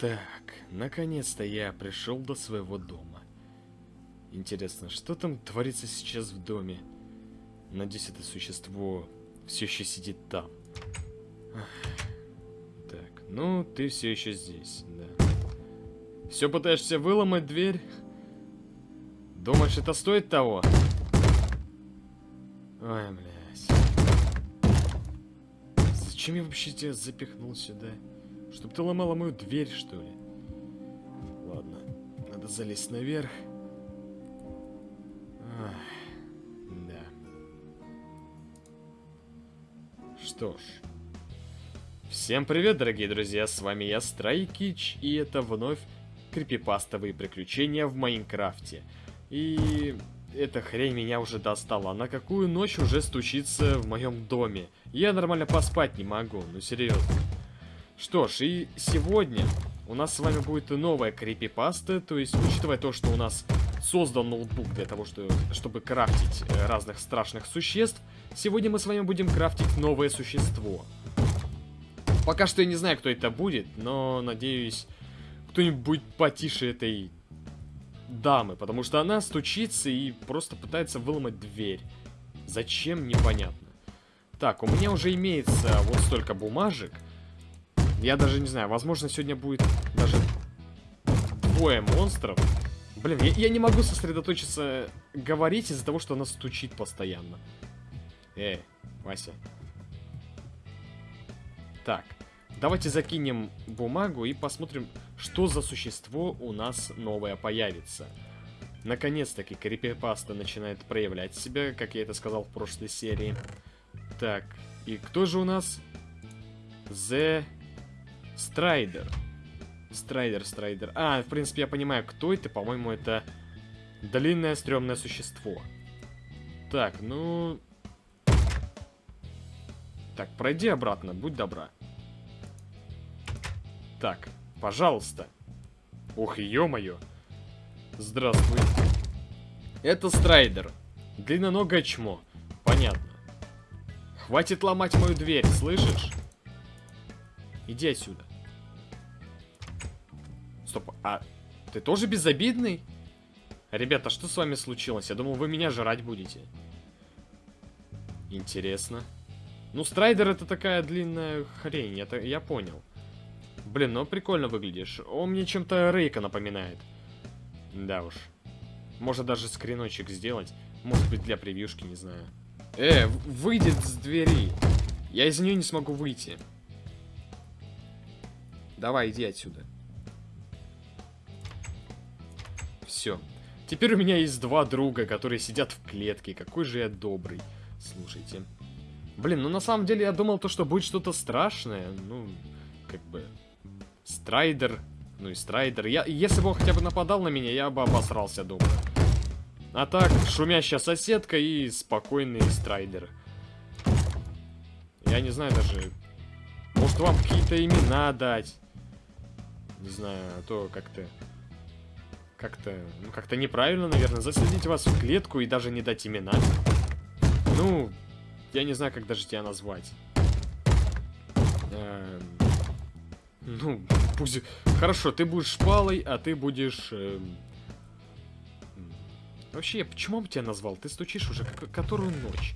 Так, наконец-то я пришел до своего дома. Интересно, что там творится сейчас в доме? Надеюсь, это существо все еще сидит там. Так, ну, ты все еще здесь, да. Все пытаешься выломать дверь? Думаешь, это стоит того? Ой, блядь. Зачем я вообще тебя запихнул сюда? Чтоб ты ломала мою дверь, что ли? Ладно, надо залезть наверх. Ах, да. Что ж. Всем привет, дорогие друзья, с вами я, Страйкич, и это вновь крипипастовые приключения в Майнкрафте. И эта хрень меня уже достала. На какую ночь уже стучится в моем доме? Я нормально поспать не могу, ну серьезно. Что ж, и сегодня у нас с вами будет новая крипипаста, то есть, учитывая то, что у нас создан ноутбук для того, что, чтобы крафтить э, разных страшных существ, сегодня мы с вами будем крафтить новое существо. Пока что я не знаю, кто это будет, но надеюсь, кто-нибудь будет потише этой дамы, потому что она стучится и просто пытается выломать дверь. Зачем, непонятно. Так, у меня уже имеется вот столько бумажек. Я даже не знаю, возможно, сегодня будет даже двое монстров. Блин, я, я не могу сосредоточиться говорить из-за того, что она стучит постоянно. Эй, Вася. Так, давайте закинем бумагу и посмотрим, что за существо у нас новое появится. Наконец-таки крипипаста начинает проявлять себя, как я это сказал в прошлой серии. Так, и кто же у нас? The Strider. Strider, Strider. А, в принципе, я понимаю, кто это. По-моему, это длинное стрёмное существо. Так, ну... Так, пройди обратно, будь добра. Так, пожалуйста. Ух, ё-моё. Здравствуй. Это Страйдер. Длинноногое чмо. Понятно. Хватит ломать мою дверь, слышишь? Иди отсюда. Стоп, а ты тоже безобидный? Ребята, что с вами случилось? Я думал, вы меня жрать будете. Интересно. Ну, Страйдер это такая длинная хрень, это я понял. Блин, ну прикольно выглядишь. Он мне чем-то Рейка напоминает. Да уж. Может даже скриночек сделать. Может быть для превьюшки, не знаю. Э, выйдет с двери. Я из нее не смогу выйти. Давай, иди отсюда. Все. Теперь у меня есть два друга, которые сидят в клетке. Какой же я добрый. Слушайте. Блин, ну на самом деле я думал то, что будет что-то страшное. Ну, как бы... Strider. Ну и Strider. Я, если бы он хотя бы нападал на меня, я бы обосрался дома. А так, шумящая соседка и спокойный Strider. Я не знаю даже... Может вам какие-то имена дать? Не знаю, а то как-то как-то, ну, как-то неправильно, наверное, засадить вас в клетку и даже не дать имена. Ну, я не знаю, как даже тебя назвать. Эм, ну, пусть... Хорошо, ты будешь шпалой, а ты будешь... Эм... Вообще, почему я тебя назвал? Ты стучишь уже которую ночь.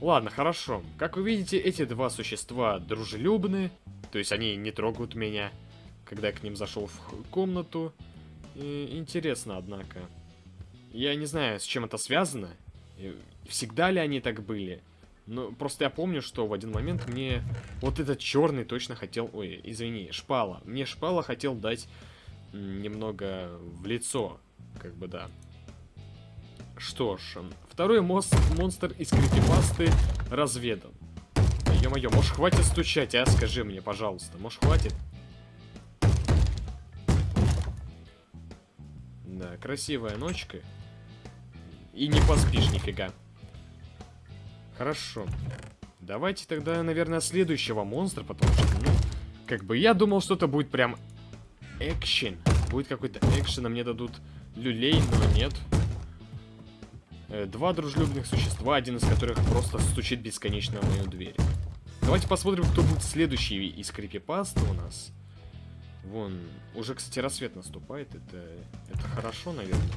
Ладно, хорошо. Как вы видите, эти два существа дружелюбны. То есть они не трогают меня, когда я к ним зашел в комнату. Интересно, однако. Я не знаю, с чем это связано. Всегда ли они так были? Но просто я помню, что в один момент мне вот этот черный точно хотел... Ой, извини, шпала. Мне шпала хотел дать немного в лицо. Как бы, да. Что ж, второй мост, монстр из крипипасты разведан. Ё-моё, может хватит стучать, а? Скажи мне, пожалуйста. Может хватит? Да, красивая ночка. И не поспишь нифига. Хорошо. Давайте тогда, наверное, следующего монстра, потому что, ну, как бы я думал, что это будет прям экшен. Будет какой-то экшен, а мне дадут люлей, но нет. Э, два дружелюбных существа, один из которых просто стучит бесконечно в мою дверь. Давайте посмотрим, кто будет следующий из крипипаста у нас. Вон, уже, кстати, рассвет наступает. Это, это хорошо, наверное.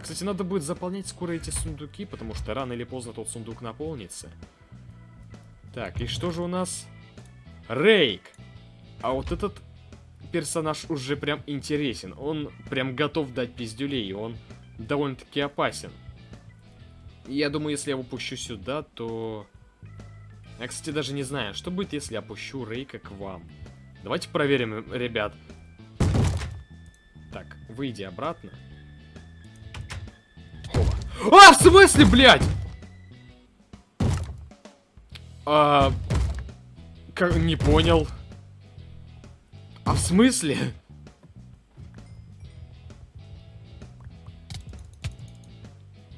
Кстати, надо будет заполнять скоро эти сундуки, потому что рано или поздно тот сундук наполнится. Так, и что же у нас? Рейк! А вот этот персонаж уже прям интересен. Он прям готов дать пиздюлей, и он довольно-таки опасен. Я думаю, если я его пущу сюда, то... Я, кстати, даже не знаю, что будет, если я пущу Рейка к вам. Давайте проверим, ребят. Так, выйди обратно. А, в смысле, блядь? А... Как, не понял. А в смысле?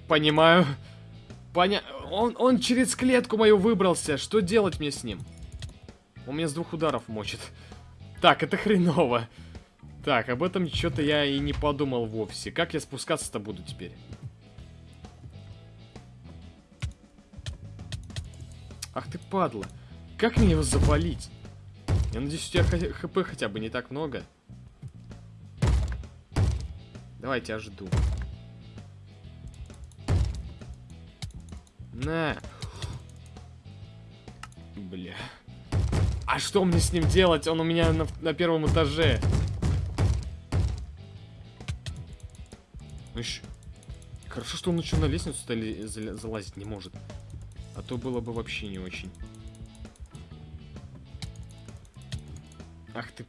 Понимаю. Поня... Он, он через клетку мою выбрался. Что делать мне с ним? Он меня с двух ударов мочит. Так, это хреново. Так, об этом что-то я и не подумал вовсе. Как я спускаться-то буду теперь? Ах ты падла. Как мне его завалить? Я надеюсь, у тебя хп хотя бы не так много. Давайте я жду. На. Бля. А что мне с ним делать? Он у меня на, на первом этаже. Ну еще... Хорошо, что он еще на лестницу залазить не может. А то было бы вообще не очень. Ах ты,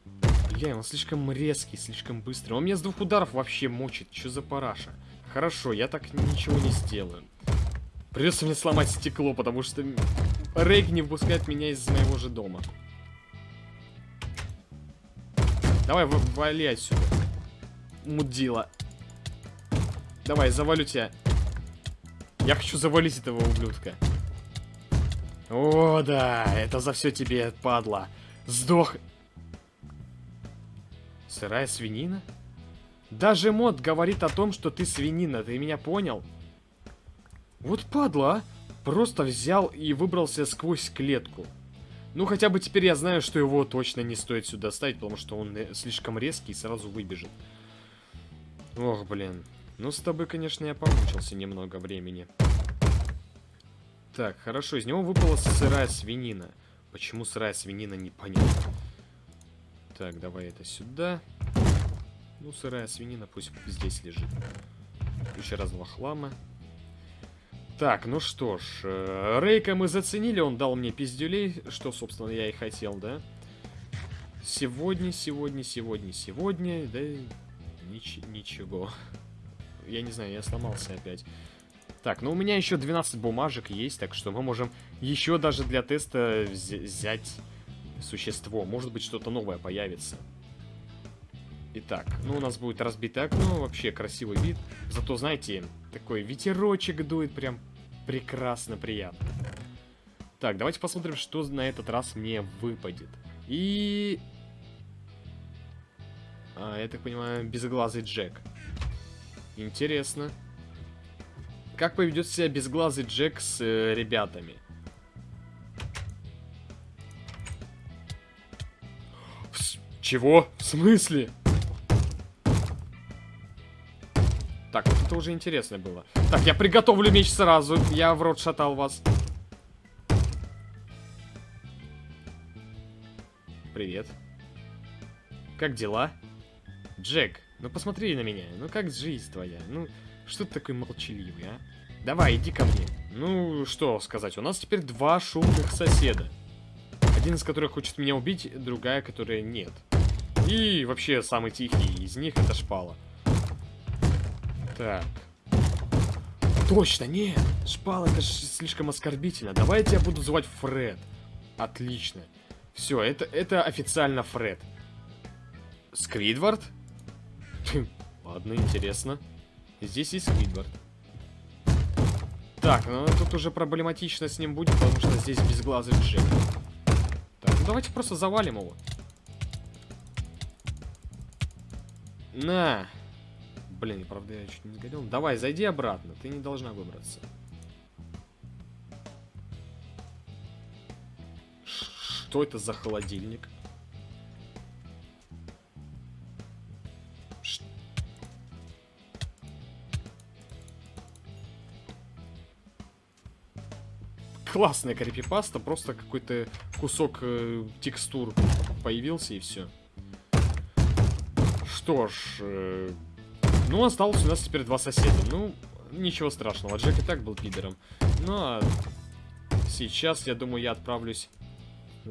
бля, он слишком резкий, слишком быстрый. Он меня с двух ударов вообще мочит. Что за параша? Хорошо, я так ничего не сделаю. Придется мне сломать стекло, потому что Рейк не впускает меня из моего же дома. Давай, вали отсюда. Мудила. Давай, завалю тебя. Я хочу завалить этого ублюдка. О, да, это за все тебе, падла. Сдох. Сырая свинина? Даже мод говорит о том, что ты свинина, ты меня понял? Вот падла, а. Просто взял и выбрался сквозь клетку. Ну, хотя бы теперь я знаю, что его точно не стоит сюда ставить, потому что он э, слишком резкий и сразу выбежит. Ох, блин. Ну, с тобой, конечно, я помучился немного времени. Так, хорошо, из него выпала сырая свинина. Почему сырая свинина, непонятно. Так, давай это сюда. Ну, сырая свинина пусть здесь лежит. Еще раз два хлама. Так, ну что ж, э, Рейка мы заценили, он дал мне пиздюлей, что, собственно, я и хотел, да? Сегодня, сегодня, сегодня, сегодня, да нич ничего. Я не знаю, я сломался опять. Так, ну у меня еще 12 бумажек есть, так что мы можем еще даже для теста взять существо. Может быть, что-то новое появится. Итак, ну у нас будет разбитое окно, вообще красивый вид. Зато, знаете, такой ветерочек дует прям прекрасно приятно. Так, давайте посмотрим, что на этот раз мне выпадет. И... А, я так понимаю, безглазый Джек. Интересно. Как поведет себя безглазый Джек с э, ребятами? Чего? В смысле? Это уже интересно было. Так, я приготовлю меч сразу. Я в рот шатал вас. Привет. Как дела? Джек, ну посмотри на меня. Ну как жизнь твоя? Ну, что ты такой молчаливый, а? Давай, иди ко мне. Ну, что сказать, у нас теперь два шумных соседа. Один из которых хочет меня убить, другая, которая нет. И вообще самый тихий из них это шпала. Так. Точно, нет. Шпал, это слишком оскорбительно. Давайте я буду звать Фред. Отлично. Все, это, это официально Фред. Сквидвард? Ладно, интересно. Здесь есть Сквидвард. Так, ну тут уже проблематично с ним будет, потому что здесь безглазый Джек. Так, ну давайте просто завалим его. На. Блин, правда, я чуть не сгорел. Давай, зайди обратно. Ты не должна выбраться. Что это за холодильник? Ш... Классная крипипаста, просто какой-то кусок э, текстур появился и все. Что ж... Э ну осталось у нас теперь два соседа. Ну, ничего страшного, Джек и так был пидором. Ну а сейчас, я думаю, я отправлюсь...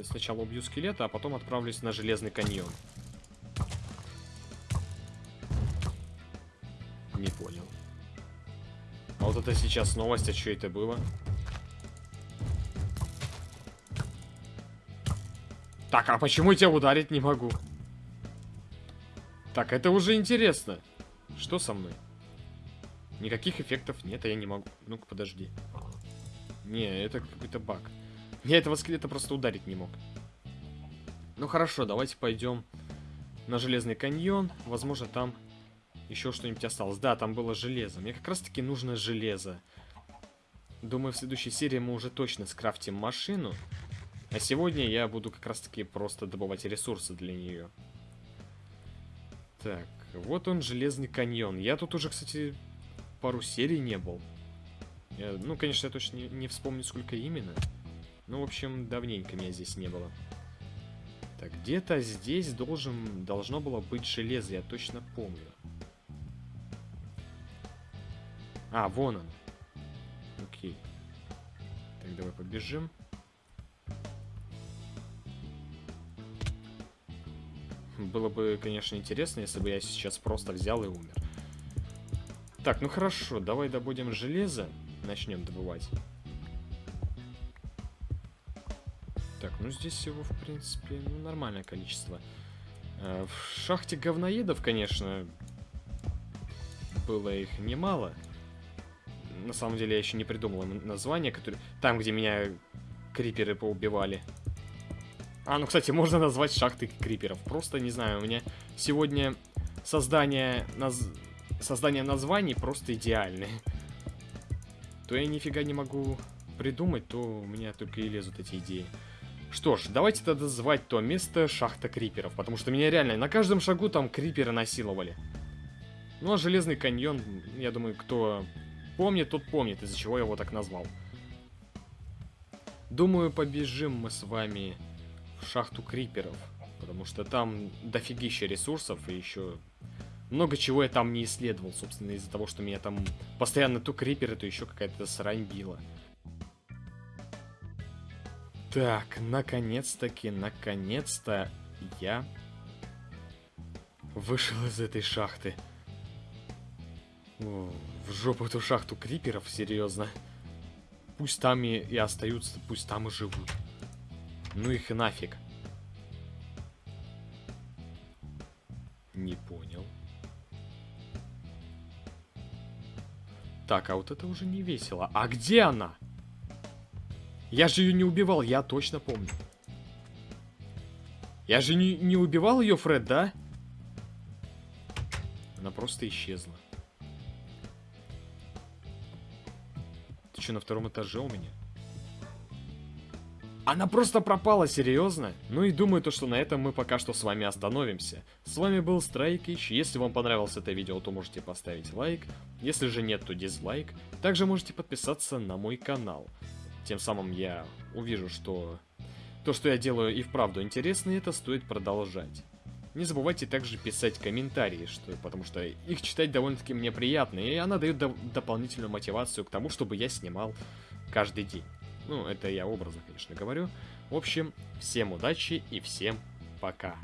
Сначала убью скелета, а потом отправлюсь на Железный каньон. Не понял. А вот это сейчас новость, а что это было? Так, а почему я тебя ударить не могу? Так, это уже интересно. Что со мной? Никаких эффектов нет, а я не могу. Ну-ка, подожди. Не, это какой-то баг. Я этого скелета просто ударить не мог. Ну хорошо, давайте пойдем на Железный каньон. Возможно, там еще что-нибудь осталось. Да, там было железо. Мне как раз-таки нужно железо. Думаю, в следующей серии мы уже точно скрафтим машину. А сегодня я буду как раз-таки просто добывать ресурсы для нее. Так, вот он, Железный каньон. Я тут уже, кстати, пару серий не был. Ну, конечно, я точно не, не вспомню, сколько именно. Ну, в общем, давненько меня здесь не было. Так, где-то здесь должен, должно было быть железо, я точно помню. А, вон он. Окей. Так, давай побежим. Было бы, конечно, интересно, если бы я сейчас просто взял и умер. Так, ну хорошо, давай добудем железо. Начнем добывать. Так, ну здесь всего, в принципе, ну, нормальное количество. Э, в шахте говноедов, конечно, было их немало. На самом деле я еще не придумал название, которое... Там, где меня криперы поубивали. А, ну, кстати, можно назвать шахты криперов. Просто, не знаю, у меня сегодня создание, наз... создание названий просто идеальное. То я нифига не могу придумать, то у меня только и лезут эти идеи. Что ж, давайте тогда звать то место шахта криперов, потому что меня реально на каждом шагу там криперы насиловали. Ну а Железный каньон, я думаю, кто помнит, тот помнит, из-за чего я его так назвал. Думаю, побежим мы с вами шахту криперов. Потому что там дофигища ресурсов и еще много чего я там не исследовал, собственно, из-за того, что меня там постоянно то криперы, то еще какая-то срань била. Так, наконец-таки, наконец-то я вышел из этой шахты. В жопу эту шахту криперов, серьезно. Пусть там и, и остаются, пусть там и живут. Ну их нафиг. Не понял. Так, а вот это уже не весело. А где она? Я же ее не убивал, я точно помню. Я же не, не убивал ее, Фред, да? Она просто исчезла. Ты что, на втором этаже у меня? Она просто пропала, серьезно? Ну и думаю, то, что на этом мы пока что с вами остановимся. С вами был Страйкич. Если вам понравилось это видео, то можете поставить лайк. Если же нет, то дизлайк. Также можете подписаться на мой канал. Тем самым я увижу, что то, что я делаю и вправду интересно, и это стоит продолжать. Не забывайте также писать комментарии, что, потому что их читать довольно-таки мне приятно, и она дает до дополнительную мотивацию к тому, чтобы я снимал каждый день. Ну, это я образно, конечно, говорю. В общем, всем удачи и всем пока.